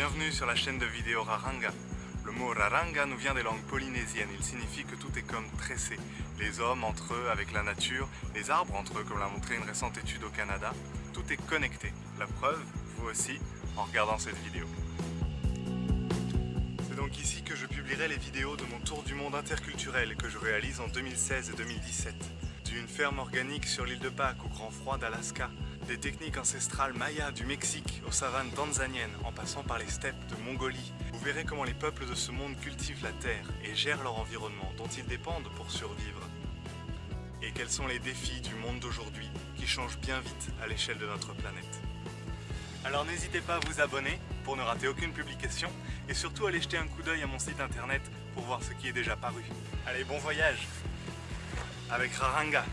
Bienvenue sur la chaîne de vidéo Raranga. Le mot Raranga nous vient des langues polynésiennes. Il signifie que tout est comme tressé. Les hommes entre eux avec la nature, les arbres entre eux comme l'a montré une récente étude au Canada. Tout est connecté. La preuve, vous aussi, en regardant cette vidéo. C'est donc ici que je publierai les vidéos de mon tour du monde interculturel que je réalise en 2016 et 2017. D'une ferme organique sur l'île de Pâques au grand froid d'Alaska, des techniques ancestrales mayas du Mexique aux savanes tanzaniennes en passant par les steppes de Mongolie, vous verrez comment les peuples de ce monde cultivent la terre et gèrent leur environnement dont ils dépendent pour survivre. Et quels sont les défis du monde d'aujourd'hui qui changent bien vite à l'échelle de notre planète? Alors n'hésitez pas à vous abonner pour ne rater aucune publication et surtout aller jeter un coup d'œil à mon site internet pour voir ce qui est déjà paru. Allez, bon voyage avec Raranga